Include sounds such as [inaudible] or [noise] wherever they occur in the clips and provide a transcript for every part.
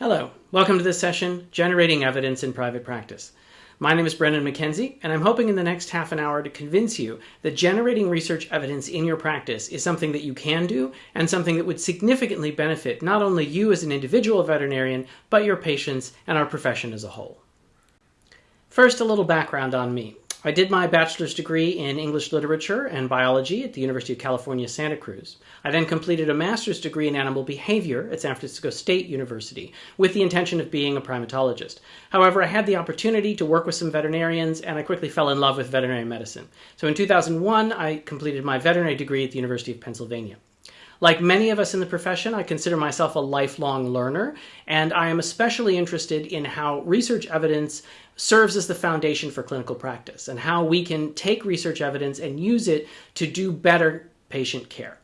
Hello, welcome to this session, Generating Evidence in Private Practice. My name is Brennen McKenzie, and I'm hoping in the next half an hour to convince you that generating research evidence in your practice is something that you can do and something that would significantly benefit not only you as an individual veterinarian, but your patients and our profession as a whole. First, a little background on me. I did my bachelor's degree in English literature and biology at the University of California, Santa Cruz. I then completed a master's degree in animal behavior at San Francisco State University with the intention of being a primatologist. However, I had the opportunity to work with some veterinarians and I quickly fell in love with veterinary medicine. So in 2001, I completed my veterinary degree at the University of Pennsylvania. Like many of us in the profession, I consider myself a lifelong learner, and I am especially interested in how research evidence serves as the foundation for clinical practice and how we can take research evidence and use it to do better patient care.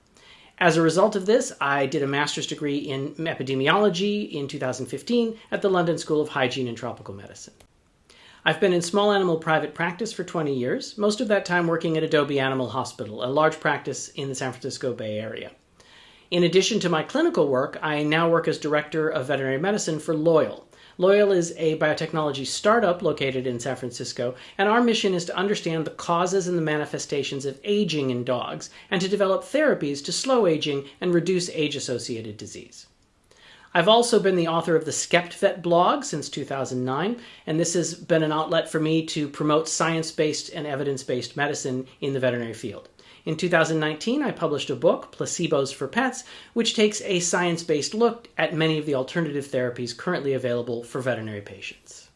As a result of this, I did a master's degree in epidemiology in 2015 at the London School of Hygiene and Tropical Medicine. I've been in small animal private practice for 20 years, most of that time working at Adobe Animal Hospital, a large practice in the San Francisco Bay Area. In addition to my clinical work, I now work as Director of Veterinary Medicine for Loyal. Loyal is a biotechnology startup located in San Francisco, and our mission is to understand the causes and the manifestations of aging in dogs and to develop therapies to slow aging and reduce age associated disease. I've also been the author of the SkeptVet blog since 2009, and this has been an outlet for me to promote science based and evidence based medicine in the veterinary field. In 2019, I published a book, Placebos for Pets, which takes a science based look at many of the alternative therapies currently available for veterinary patients.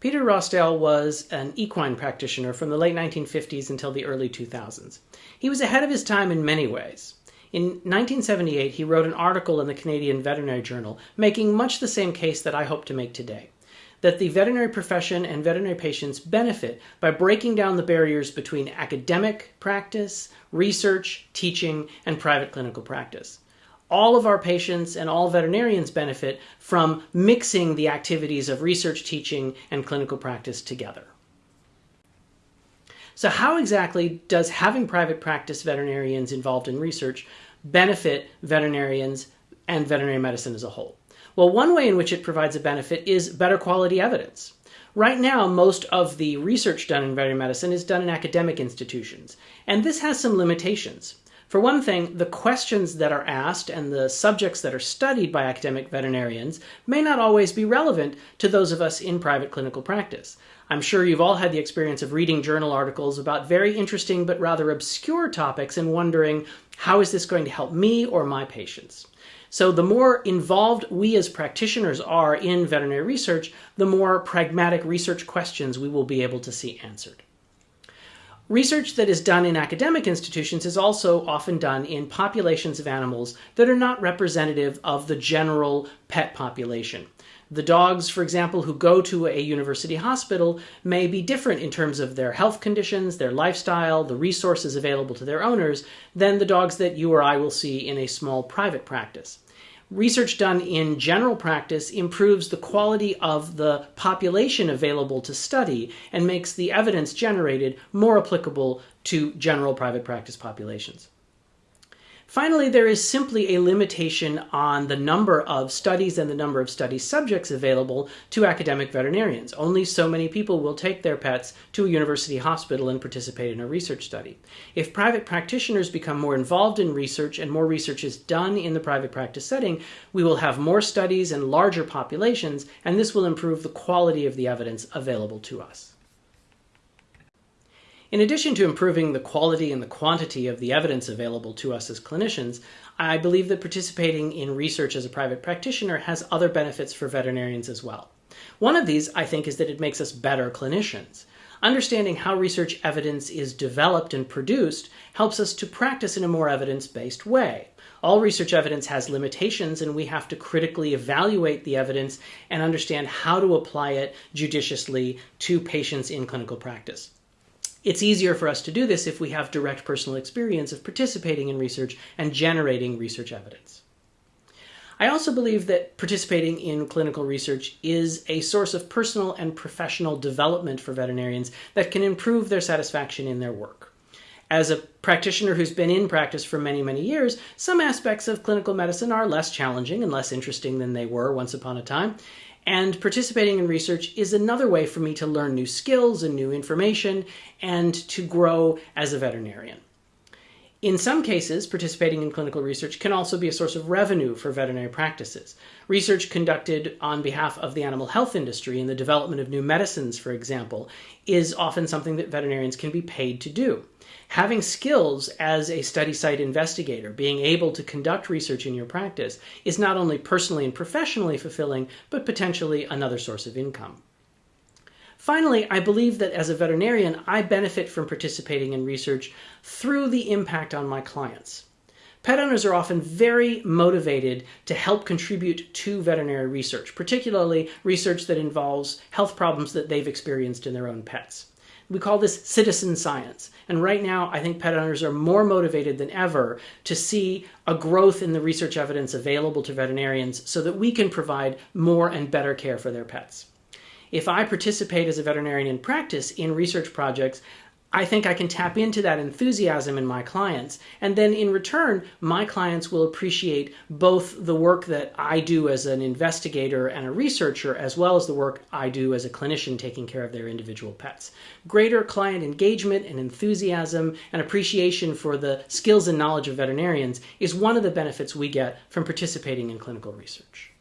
Peter Rossdale was an equine practitioner from the late 1950s until the early 2000s. He was ahead of his time in many ways. In 1978, he wrote an article in the Canadian Veterinary Journal making much the same case that I hope to make today that the veterinary profession and veterinary patients benefit by breaking down the barriers between academic practice, research, teaching, and private clinical practice. All of our patients and all veterinarians benefit from mixing the activities of research, teaching, and clinical practice together. So, how exactly does having private practice veterinarians involved in research benefit veterinarians and veterinary medicine as a whole? Well, one way in which it provides a benefit is better quality evidence. Right now, most of the research done in veterinary medicine is done in academic institutions, and this has some limitations. For one thing, the questions that are asked and the subjects that are studied by academic veterinarians may not always be relevant to those of us in private clinical practice. I'm sure you've all had the experience of reading journal articles about very interesting but rather obscure topics and wondering, how is this going to help me or my patients? So the more involved we as practitioners are in veterinary research, the more pragmatic research questions we will be able to see answered. Research that is done in academic institutions is also often done in populations of animals that are not representative of the general pet population. The dogs, for example, who go to a university hospital may be different in terms of their health conditions, their lifestyle, the resources available to their owners than the dogs that you or I will see in a small private practice. Research done in general practice improves the quality of the population available to study and makes the evidence generated more applicable to general private practice populations. Finally, there is simply a limitation on the number of studies and the number of study subjects available to academic veterinarians. Only so many people will take their pets to a university hospital and participate in a research study. If private practitioners become more involved in research and more research is done in the private practice setting, we will have more studies and larger populations, and this will improve the quality of the evidence available to us. In addition to improving the quality and the quantity of the evidence available to us as clinicians, I believe that participating in research as a private practitioner has other benefits for veterinarians as well. One of these, I think, is that it makes us better clinicians. Understanding how research evidence is developed and produced helps us to practice in a more evidence based way. All research evidence has limitations, and we have to critically evaluate the evidence and understand how to apply it judiciously to patients in clinical practice. It's easier for us to do this if we have direct personal experience of participating in research and generating research evidence. I also believe that participating in clinical research is a source of personal and professional development for veterinarians that can improve their satisfaction in their work. As a practitioner who's been in practice for many, many years, some aspects of clinical medicine are less challenging and less interesting than they were once upon a time. And participating in research is another way for me to learn new skills and new information and to grow as a veterinarian. In some cases, participating in clinical research can also be a source of revenue for veterinary practices. Research conducted on behalf of the animal health industry in the development of new medicines, for example, is often something that veterinarians can be paid to do. Having skills as a study site investigator, being able to conduct research in your practice, is not only personally and professionally fulfilling, but potentially another source of income. Finally, I believe that as a veterinarian, I benefit from participating in research through the impact on my clients. Pet owners are often very motivated to help contribute to veterinary research, particularly research that involves health problems that they've experienced in their own pets. We call this citizen science. And right now, I think pet owners are more motivated than ever to see a growth in the research evidence available to veterinarians so that we can provide more and better care for their pets. If I participate as a veterinarian in practice in research projects, I think I can tap into that enthusiasm in my clients. And then in return, my clients will appreciate both the work that I do as an investigator and a researcher, as well as the work I do as a clinician taking care of their individual pets. Greater client engagement and enthusiasm and appreciation for the skills and knowledge of veterinarians is one of the benefits we get from participating in clinical research.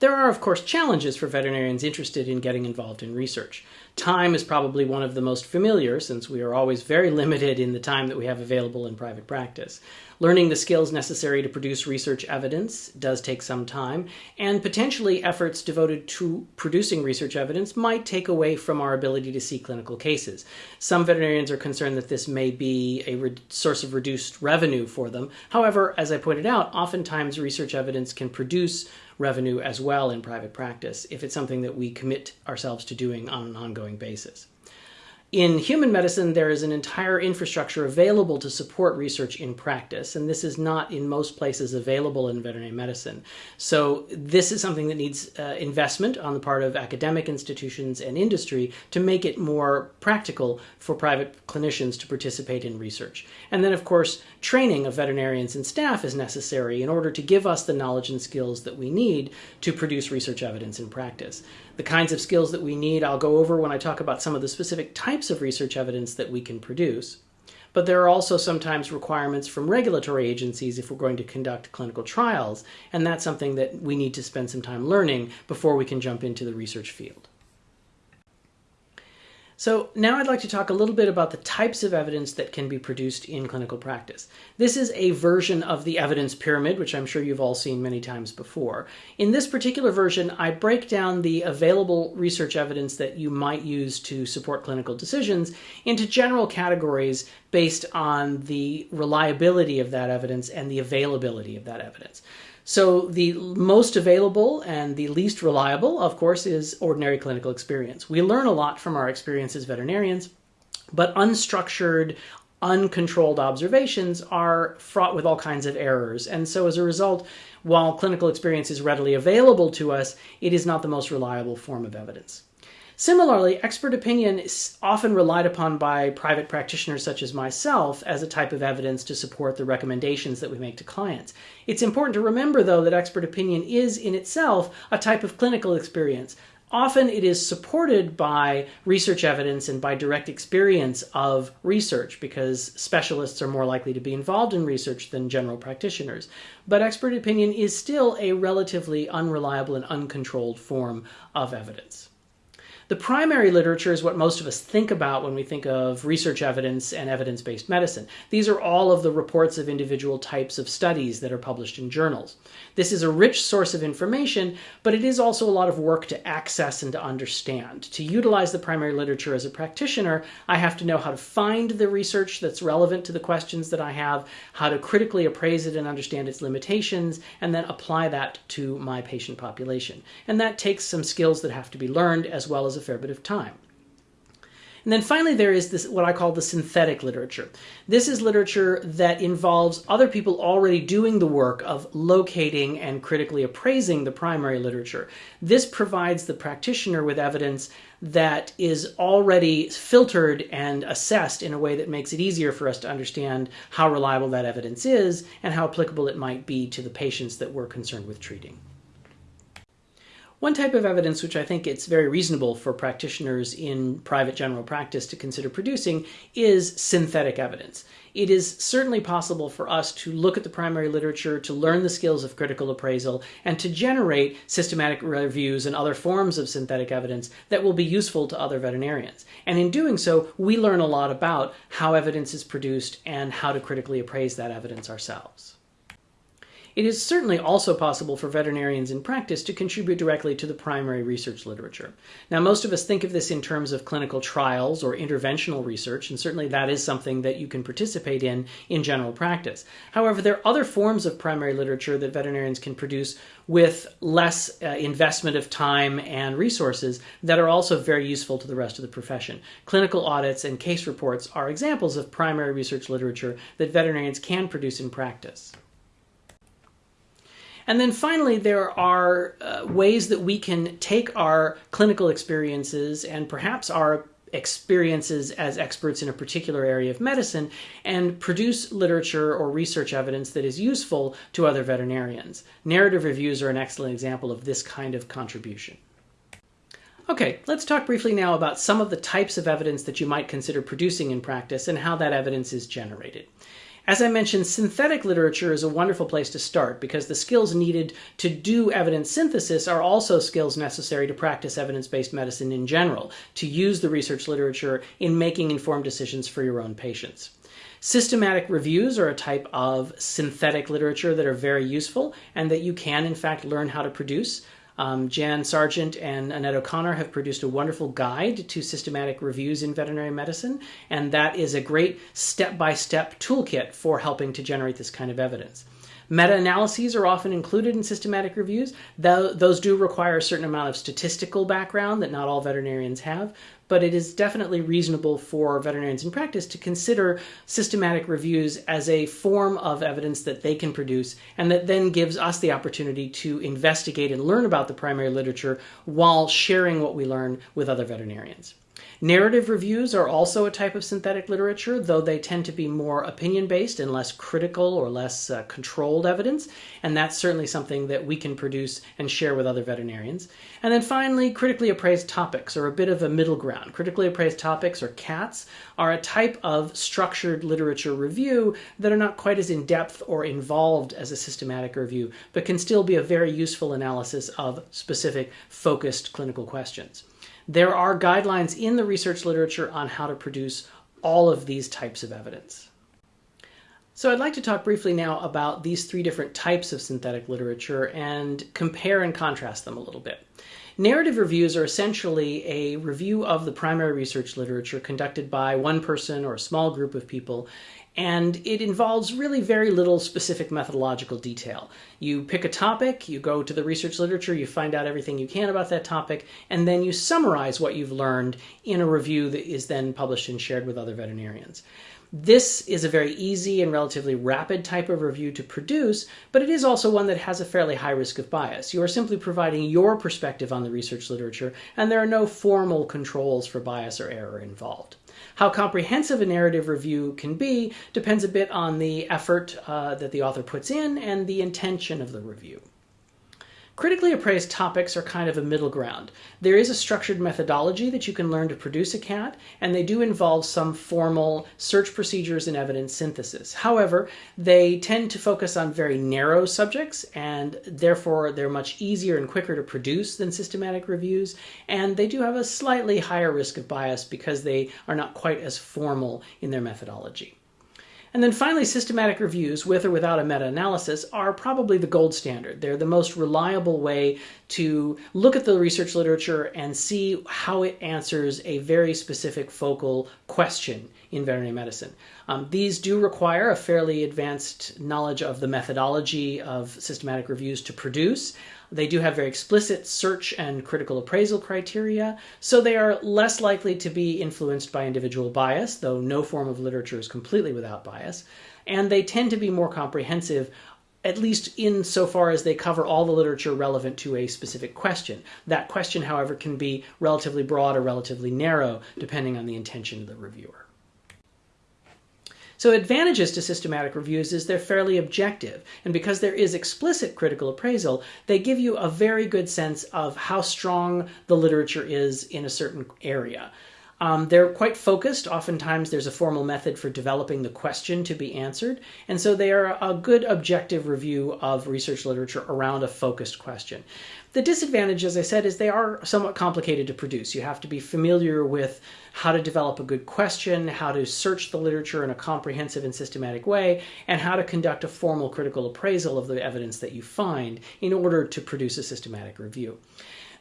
There are, of course, challenges for veterinarians interested in getting involved in research. Time is probably one of the most familiar since we are always very [laughs] limited in the time that we have available in private practice. Learning the skills necessary to produce research evidence does take some time, and potentially efforts devoted to producing research evidence might take away from our ability to see clinical cases. Some veterinarians are concerned that this may be a source of reduced revenue for them. However, as I pointed out, oftentimes research evidence can produce revenue as well in private practice if it's something that we commit ourselves to doing on an ongoing basis. In human medicine, there is an entire infrastructure available to support research in practice, and this is not in most places available in veterinary medicine. So, this is something that needs uh, investment on the part of academic institutions and industry to make it more practical for private clinicians to participate in research. And then, of course, training of veterinarians and staff is necessary in order to give us the knowledge and skills that we need to produce research evidence in practice the kinds of skills that we need I'll go over when I talk about some of the specific types of research evidence that we can produce. But there are also sometimes requirements from regulatory agencies if we're going to conduct clinical trials, and that's something that we need to spend some time learning before we can jump into the research field. So now I'd like to talk a little bit about the types of evidence that can be produced in clinical practice. This is a version of the evidence pyramid, which I'm sure you've all seen many times before. In this particular version, I break down the available research evidence that you might use to support clinical decisions into general categories based on the reliability of that evidence and the availability of that evidence. So the most available and the least reliable, of course, is ordinary clinical experience. We learn a lot from our experience as veterinarians, but unstructured, uncontrolled observations are fraught with all kinds of errors. And so as a result, while clinical experience is readily available to us, it is not the most reliable form of evidence. Similarly, expert opinion is often relied upon by private practitioners such as myself as a type of evidence to support the recommendations that we make to clients. It's important to remember, though, that expert opinion is in itself a type of clinical experience. Often it is supported by research evidence and by direct experience of research because specialists are more likely to be involved in research than general practitioners. But expert opinion is still a relatively unreliable and uncontrolled form of evidence. The primary literature is what most of us think about when we think of research evidence and evidence based medicine. These are all of the reports of individual types of studies that are published in journals. This is a rich source of information, but it is also a lot of work to access and to understand. To utilize the primary literature as a practitioner, I have to know how to find the research that's relevant to the questions that I have, how to critically appraise it and understand its limitations, and then apply that to my patient population. And that takes some skills that have to be learned as well as a fair bit of time. And then finally, there is this what I call the synthetic literature. This is literature that involves other people already doing the work of locating and critically appraising the primary literature. This provides the practitioner with evidence that is already filtered and assessed in a way that makes it easier for us to understand how reliable that evidence is and how applicable it might be to the patients that we're concerned with treating. One type of evidence which I think it's very reasonable for practitioners in private general practice to consider producing is synthetic evidence. It is certainly possible for us to look at the primary literature, to learn the skills of critical appraisal, and to generate systematic reviews and other forms of synthetic evidence that will be useful to other veterinarians. And in doing so, we learn a lot about how evidence is produced and how to critically appraise that evidence ourselves. It is certainly also possible for veterinarians in practice to contribute directly to the primary research literature. Now, most of us think of this in terms of clinical trials or interventional research, and certainly that is something that you can participate in in general practice. However, there are other forms of primary literature that veterinarians can produce with less uh, investment of time and resources that are also very useful to the rest of the profession. Clinical audits and case reports are examples of primary research literature that veterinarians can produce in practice. And then finally, there are uh, ways that we can take our clinical experiences and perhaps our experiences as experts in a particular area of medicine and produce literature or research evidence that is useful to other veterinarians. Narrative reviews are an excellent example of this kind of contribution. Okay, let's talk briefly now about some of the types of evidence that you might consider producing in practice and how that evidence is generated. As I mentioned, synthetic literature is a wonderful place to start because the skills needed to do evidence synthesis are also skills necessary to practice evidence-based medicine in general, to use the research literature in making informed decisions for your own patients. Systematic reviews are a type of synthetic literature that are very useful and that you can, in fact, learn how to produce. Um, Jan Sargeant and Annette O'Connor have produced a wonderful guide to systematic reviews in veterinary medicine, and that is a great step by step toolkit for helping to generate this kind of evidence. Meta analyses are often included in systematic reviews. Those do require a certain amount of statistical background that not all veterinarians have, but it is definitely reasonable for veterinarians in practice to consider systematic reviews as a form of evidence that they can produce and that then gives us the opportunity to investigate and learn about the primary literature while sharing what we learn with other veterinarians. Narrative reviews are also a type of synthetic literature, though they tend to be more opinion based and less critical or less uh, controlled evidence. And that's certainly something that we can produce and share with other veterinarians. And then finally, critically appraised topics are a bit of a middle ground. Critically appraised topics, or CATs, are a type of structured literature review that are not quite as in depth or involved as a systematic review, but can still be a very useful analysis of specific focused clinical questions. There are guidelines in the research literature on how to produce all of these types of evidence. So I'd like to talk briefly now about these three different types of synthetic literature and compare and contrast them a little bit. Narrative reviews are essentially a review of the primary research literature conducted by one person or a small group of people and it involves really very little specific methodological detail. You pick a topic, you go to the research literature, you find out everything you can about that topic, and then you summarize what you've learned in a review that is then published and shared with other veterinarians. This is a very easy and relatively rapid type of review to produce, but it is also one that has a fairly high risk of bias. You are simply providing your perspective on the research literature, and there are no formal controls for bias or error involved. How comprehensive a narrative review can be depends a bit on the effort uh, that the author puts in and the intention of the review. Critically appraised topics are kind of a middle ground. There is a structured methodology that you can learn to produce a CAT, and they do involve some formal search procedures and evidence synthesis. However, they tend to focus on very narrow subjects, and therefore they're much easier and quicker to produce than systematic reviews, and they do have a slightly higher risk of bias because they are not quite as formal in their methodology. And then finally, systematic reviews, with or without a meta-analysis, are probably the gold standard. They're the most reliable way to look at the research literature and see how it answers a very specific focal question in veterinary medicine. Um, these do require a fairly advanced knowledge of the methodology of systematic reviews to produce. They do have very explicit search and critical appraisal criteria, so they are less likely to be influenced by individual bias, though no form of literature is completely without bias. And they tend to be more comprehensive at least insofar as they cover all the literature relevant to a specific question. That question, however, can be relatively broad or relatively narrow, depending on the intention of the reviewer. So advantages to systematic reviews is they're fairly objective. And because there is explicit critical appraisal, they give you a very good sense of how strong the literature is in a certain area. Um, they're quite focused. Oftentimes, there's a formal method for developing the question to be answered. And so they are a good objective review of research literature around a focused question. The disadvantage, as I said, is they are somewhat complicated to produce. You have to be familiar with how to develop a good question, how to search the literature in a comprehensive and systematic way, and how to conduct a formal critical appraisal of the evidence that you find in order to produce a systematic review.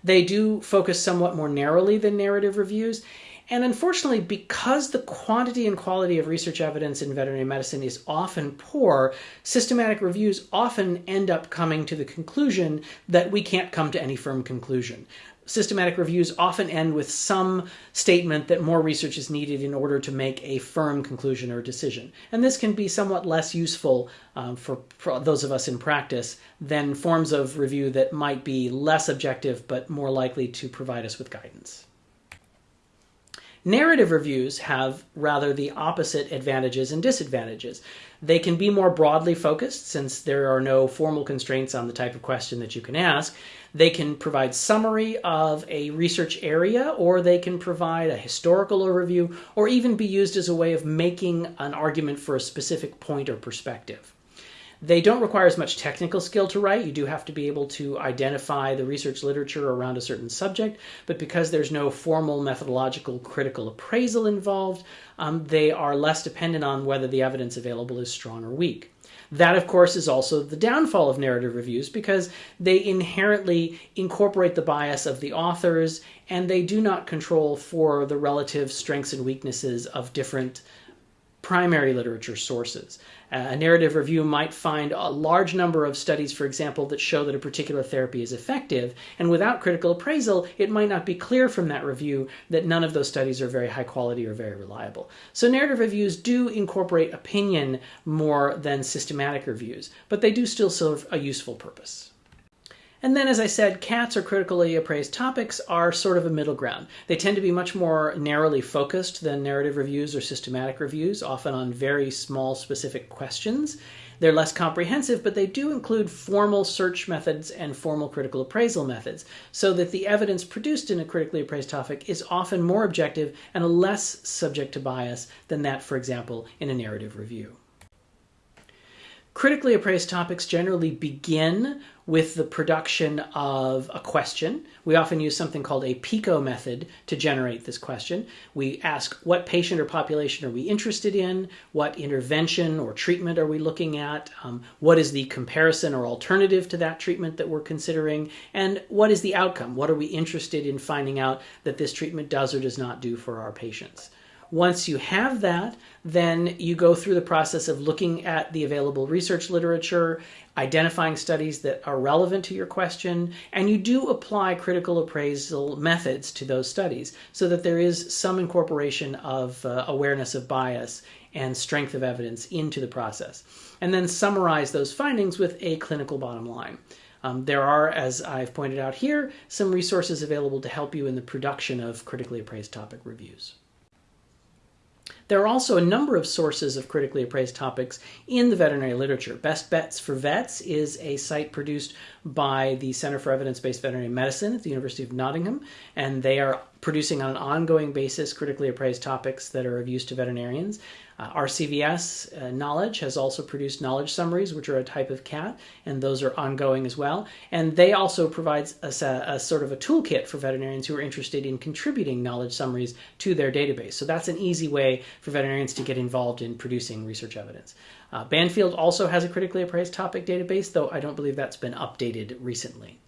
They do focus somewhat more narrowly than narrative reviews, and unfortunately, because the quantity and quality of research evidence in veterinary medicine is often poor, systematic reviews often end up coming to the conclusion that we can't come to any firm conclusion. Systematic reviews often end with some statement that more research is needed in order to make a firm conclusion or decision. And this can be somewhat less useful um, for, for those of us in practice than forms of review that might be less objective but more likely to provide us with guidance. Narrative reviews have rather the opposite advantages and disadvantages. They can be more broadly focused since there are no formal constraints on the type of question that you can ask. They can provide summary of a research area or they can provide a historical overview or even be used as a way of making an argument for a specific point or perspective. They don't require as much technical skill to write. You do have to be able to identify the research literature around a certain subject, but because there's no formal methodological critical appraisal involved, um, they are less dependent on whether the evidence available is strong or weak. That, of course, is also the downfall of narrative reviews because they inherently incorporate the bias of the authors and they do not control for the relative strengths and weaknesses of different primary literature sources. Uh, a narrative review might find a large number of studies, for example, that show that a particular therapy is effective, and without critical appraisal, it might not be clear from that review that none of those studies are very high quality or very reliable. So narrative reviews do incorporate opinion more than systematic reviews, but they do still serve a useful purpose. And then, as I said, CATs or critically appraised topics are sort of a middle ground. They tend to be much more narrowly focused than narrative reviews or systematic reviews, often on very small specific questions. They're less comprehensive, but they do include formal search methods and formal critical appraisal methods, so that the evidence produced in a critically appraised topic is often more objective and less subject to bias than that, for example, in a narrative review. Critically appraised topics generally begin with the production of a question. We often use something called a PICO method to generate this question. We ask what patient or population are we interested in, what intervention or treatment are we looking at, um, what is the comparison or alternative to that treatment that we're considering, and what is the outcome? What are we interested in finding out that this treatment does or does not do for our patients? Once you have that, then you go through the process of looking at the available research literature, identifying studies that are relevant to your question, and you do apply critical appraisal methods to those studies so that there is some incorporation of uh, awareness of bias and strength of evidence into the process. And then summarize those findings with a clinical bottom line. Um, there are, as I've pointed out here, some resources available to help you in the production of critically appraised topic reviews. There are also a number of sources of critically appraised topics in the veterinary literature. Best Bets for Vets is a site produced by the Center for Evidence Based Veterinary Medicine at the University of Nottingham, and they are producing on an ongoing basis critically appraised topics that are of use to veterinarians. Uh, RCVS uh, Knowledge has also produced knowledge summaries, which are a type of CAT, and those are ongoing as well. And they also provide a, a, sort of a toolkit for veterinarians who are interested in contributing knowledge summaries to their database. So that's an easy way for veterinarians to get involved in producing research evidence. Uh, Banfield also has a critically appraised topic database, though I don't believe that's been updated recently.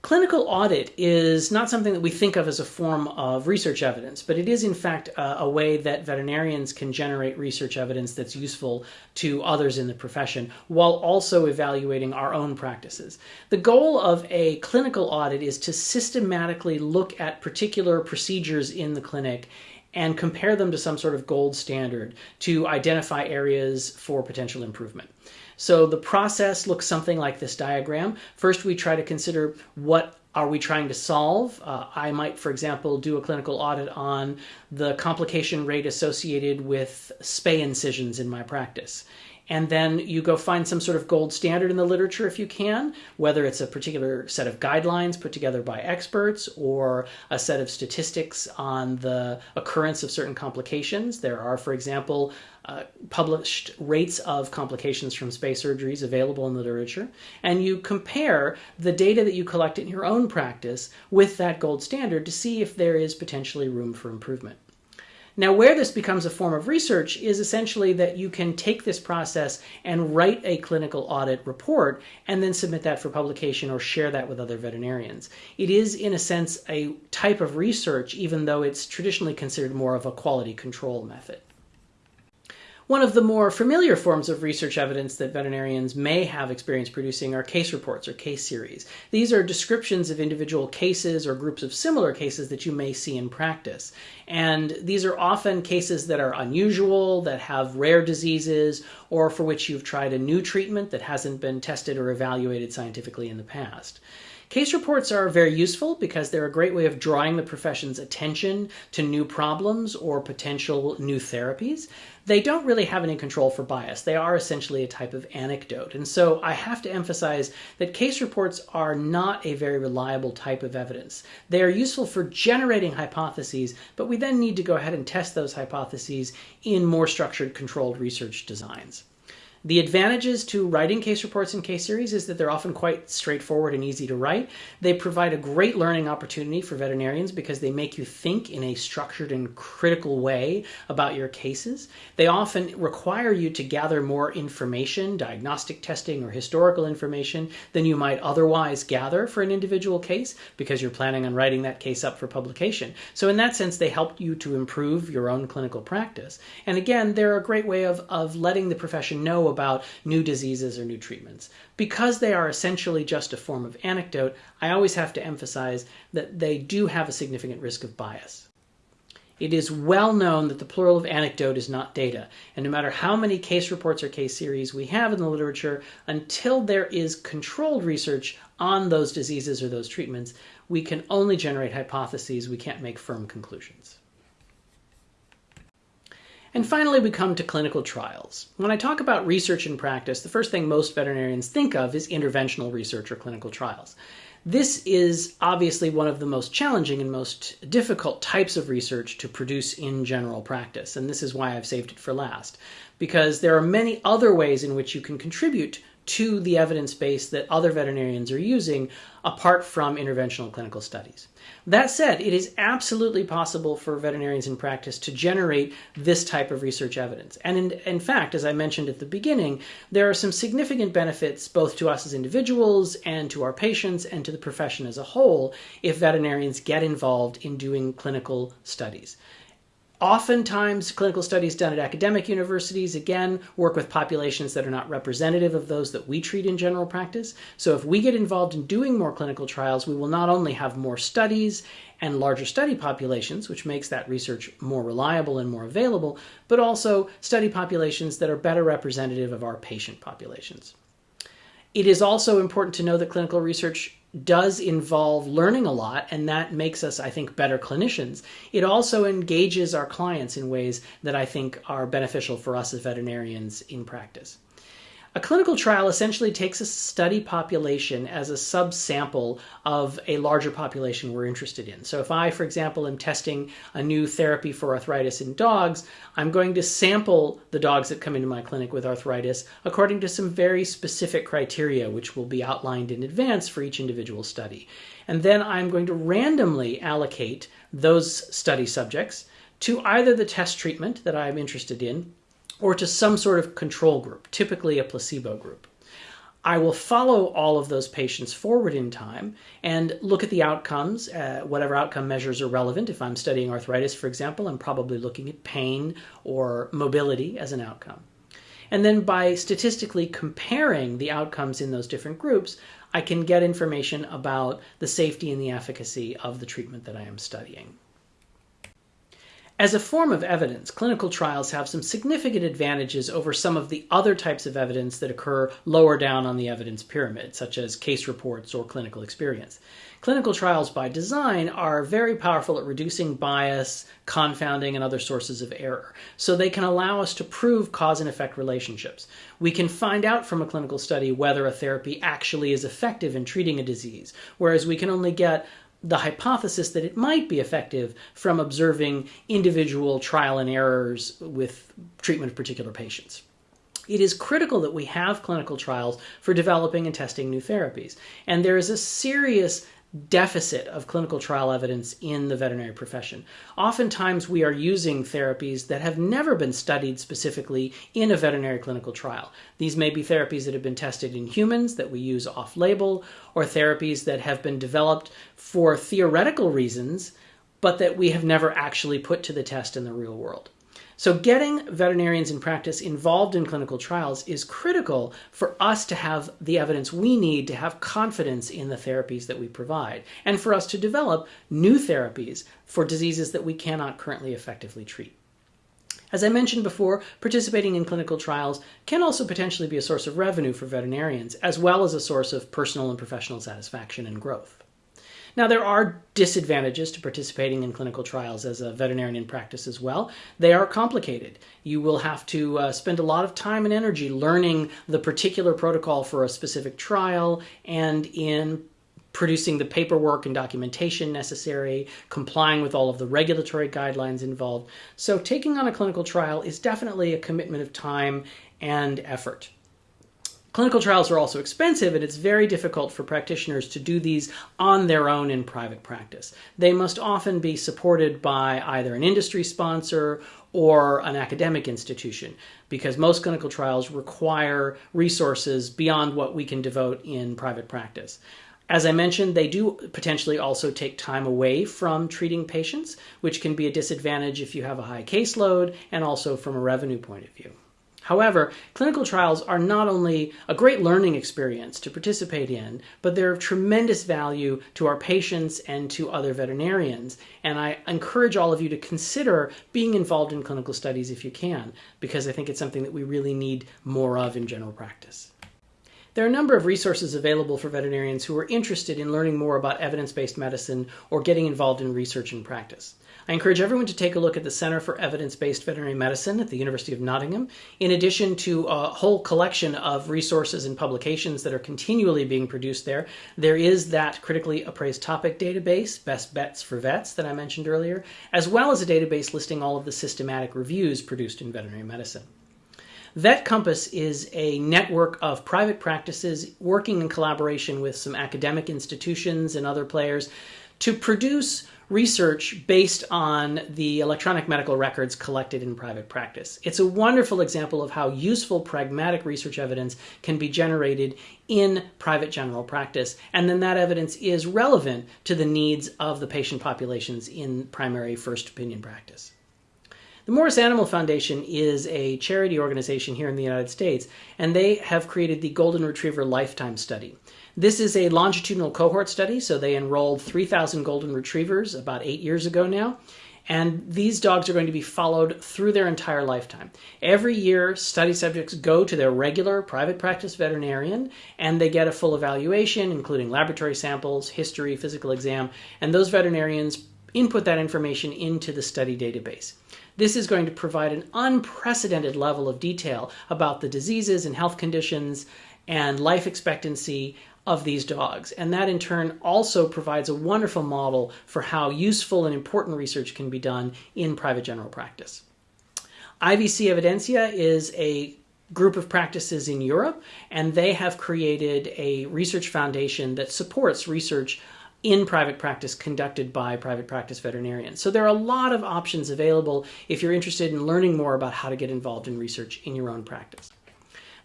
Clinical audit is not something that we think of as a form of research evidence, but it is in fact a, way that veterinarians can generate research evidence that's useful to others in the profession while also evaluating our own practices. The goal of a clinical audit is to systematically look at particular procedures in the clinic and compare them to some sort of gold standard to identify areas for potential improvement. So the process looks something like this diagram. First, we try to consider what are we trying to solve? Uh, I might, for example, do a clinical audit on the complication rate associated with spay incisions in my practice and then you go find some sort of gold standard in the literature if you can, whether it's a particular set of guidelines put together by experts or a set of statistics on the occurrence of certain complications. There are, for example, uh, published rates of complications from spay surgeries available in the literature, and you compare the data that you collect in your own practice with that gold standard to see if there is potentially room for improvement. Now, where this becomes a form of research is essentially that you can take this process and write a clinical audit report and then submit that for publication or share that with other veterinarians. It is, in a sense, a type of research, even though it's traditionally considered more of a quality control method. One of the more familiar forms of research evidence that veterinarians may have experience producing are case reports or case series. These are descriptions of individual cases or groups of similar cases that you may see in practice. And these are often cases that are unusual, that have rare diseases, or for which you've tried a new treatment that hasn't been tested or evaluated scientifically in the past. Case reports are very useful because they're a great way of drawing the profession's attention to new problems or potential new therapies. They don't really have any control for bias. They are essentially a type of anecdote. And so I have to emphasize that case reports are not a very reliable type of evidence. They are useful for generating hypotheses, but we then need to go ahead and test those hypotheses in more structured controlled research designs. The advantages to writing case reports and case series is that they're often quite straightforward and easy to write. They provide a great learning opportunity for veterinarians because they make you think in a structured and critical way about your cases. They often require you to gather more information, diagnostic testing or historical information, than you might otherwise gather for an individual case because you're planning on writing that case up for publication. So in that sense, they help you to improve your own clinical practice. And again, they're a great way of, of letting the profession know about new diseases or new treatments. Because they are essentially just a form of anecdote, I always have to emphasize that they do have a significant risk of bias. It is well known that the plural of anecdote is not data, and no matter how many case reports or case series we have in the literature, until there is controlled research on those diseases or those treatments, we can only generate hypotheses, we can't make firm conclusions. And finally, we come to clinical trials. When I talk about research and practice, the first thing most veterinarians think of is interventional research or clinical trials. This is obviously one of the most challenging and most difficult types of research to produce in general practice, and this is why I've saved it for last, because there are many other ways in which you can contribute to the evidence base that other veterinarians are using apart from interventional clinical studies. That said, it is absolutely possible for veterinarians in practice to generate this type of research evidence. And in, in, fact, as I mentioned at the beginning, there are some significant benefits both to us as individuals and to our patients and to the profession as a whole if veterinarians get involved in doing clinical studies. Oftentimes, clinical studies done at academic universities, again, work with populations that are not representative of those that we treat in general practice. So if we get involved in doing more clinical trials, we will not only have more studies and larger study populations, which makes that research more reliable and more available, but also study populations that are better representative of our patient populations. It is also important to know that clinical research does involve learning a lot, and that makes us, I think, better clinicians. It also engages our clients in ways that I think are beneficial for us as veterinarians in practice. A clinical trial essentially takes a study population as a subsample of a larger population we're interested in. So if I, for example, am testing a new therapy for arthritis in dogs, I'm going to sample the dogs that come into my clinic with arthritis according to some very specific criteria, which will be outlined in advance for each individual study. And then I'm going to randomly allocate those study subjects to either the test treatment that I'm interested in or to some sort of control group, typically a placebo group. I will follow all of those patients forward in time and look at the outcomes, uh, whatever outcome measures are relevant. If I'm studying arthritis, for example, I'm probably looking at pain or mobility as an outcome. And then by statistically comparing the outcomes in those different groups, I can get information about the safety and the efficacy of the treatment that I am studying. As a form of evidence, clinical trials have some significant advantages over some of the other types of evidence that occur lower down on the evidence pyramid, such as case reports or clinical experience. Clinical trials by design are very powerful at reducing bias, confounding, and other sources of error. So they can allow us to prove cause and effect relationships. We can find out from a clinical study whether a therapy actually is effective in treating a disease, whereas we can only get the hypothesis that it might be effective from observing individual trial and errors with treatment of particular patients. It is critical that we have clinical trials for developing and testing new therapies. And there is a serious deficit of clinical trial evidence in the veterinary profession. Oftentimes, we are using therapies that have never been studied specifically in a veterinary clinical trial. These may be therapies that have been tested in humans that we use off label, or therapies that have been developed for theoretical reasons, but that we have never actually put to the test in the real world. So, getting veterinarians in practice involved in clinical trials is critical for us to have the evidence we need to have confidence in the therapies that we provide, and for us to develop new therapies for diseases that we cannot currently effectively treat. As I mentioned before, participating in clinical trials can also potentially be a source of revenue for veterinarians, as well as a source of personal and professional satisfaction and growth. Now, there are disadvantages to participating in clinical trials as a veterinarian in practice as well. They are complicated. You will have to uh, spend a lot of time and energy learning the particular protocol for a specific trial and in producing the paperwork and documentation necessary, complying with all of the regulatory guidelines involved. So, taking on a clinical trial is definitely a commitment of time and effort. Clinical trials are also expensive, and it's very difficult for practitioners to do these on their own in private practice. They must often be supported by either an industry sponsor or an academic institution because most clinical trials require resources beyond what we can devote in private practice. As I mentioned, they do potentially also take time away from treating patients, which can be a disadvantage if you have a high caseload and also from a revenue point of view. However, clinical trials are not only a great learning experience to participate in, but they're of tremendous value to our patients and to other veterinarians. And I encourage all of you to consider being involved in clinical studies if you can, because I think it's something that we really need more of in general practice. There are a number of resources available for veterinarians who are interested in learning more about evidence based medicine or getting involved in research and practice. I encourage everyone to take a look at the Center for Evidence Based Veterinary Medicine at the University of Nottingham, in addition to a whole collection of resources and publications that are continually being produced there. There is that critically appraised topic database, Best Bets for Vets, that I mentioned earlier, as well as a database listing all of the systematic reviews produced in veterinary medicine. Vet Compass is a network of private practices working in collaboration with some academic institutions and other players to produce research based on the electronic medical records collected in private practice. It's a wonderful example of how useful pragmatic research evidence can be generated in private general practice, and then that evidence is relevant to the needs of the patient populations in primary first opinion practice. The Morris Animal Foundation is a charity organization here in the United States, and they have created the Golden Retriever Lifetime Study. This is a longitudinal cohort study, so they enrolled 3,000 golden retrievers about eight years ago now. And these dogs are going to be followed through their entire lifetime. Every year, study subjects go to their regular private practice veterinarian and they get a full evaluation, including laboratory samples, history, physical exam, and those veterinarians input that information into the study database. This is going to provide an unprecedented level of detail about the diseases and health conditions and life expectancy of these dogs. And that in turn also provides a wonderful model for how useful and important research can be done in private general practice. IVC Evidencia is a group of practices in Europe, and they have created a research foundation that supports research in private practice conducted by private practice veterinarians. So there are a lot of options available if you're interested in learning more about how to get involved in research in your own practice.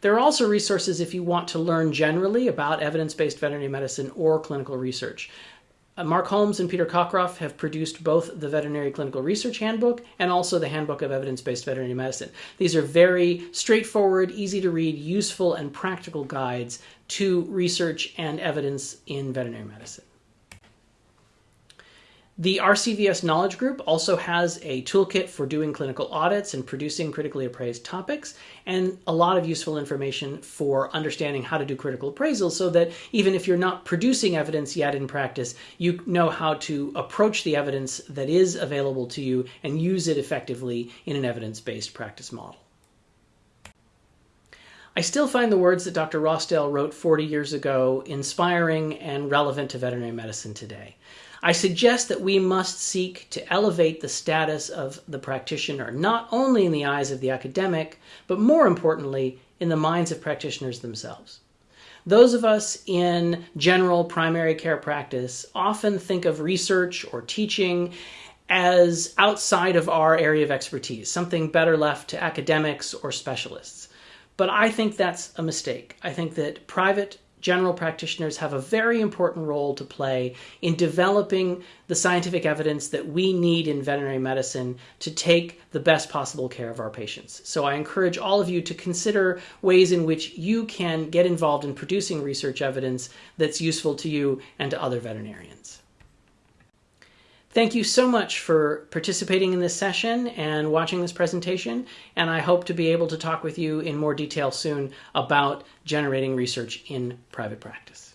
There are also resources if you want to learn generally about evidence-based veterinary medicine or clinical research. Uh, Mark Holmes and Peter Cockcroft have produced both the Veterinary Clinical Research Handbook and also the Handbook of Evidence-Based Veterinary Medicine. These are very straightforward, easy to read, useful, and practical guides to research and evidence in veterinary medicine. The RCVS Knowledge Group also has a toolkit for doing clinical audits and producing critically appraised topics, and a lot of useful information for understanding how to do critical appraisal so that even if you're not producing evidence yet in practice, you know how to approach the evidence that is available to you and use it effectively in an evidence-based practice model. I still find the words that Dr. Rossdale wrote 40 years ago inspiring and relevant to veterinary medicine today. I suggest that we must seek to elevate the status of the practitioner, not only in the eyes of the academic, but more importantly, in the minds of practitioners themselves. Those of us in general primary care practice often think of research or teaching as outside of our area of expertise, something better left to academics or specialists. But I think that's a mistake. I think that private general practitioners have a very important role to play in developing the scientific evidence that we need in veterinary medicine to take the best possible care of our patients. So I encourage all of you to consider ways in which you can get involved in producing research evidence that's useful to you and to other veterinarians. Thank you so much for participating in this session and watching this presentation, and I hope to be able to talk with you in more detail soon about generating research in private practice.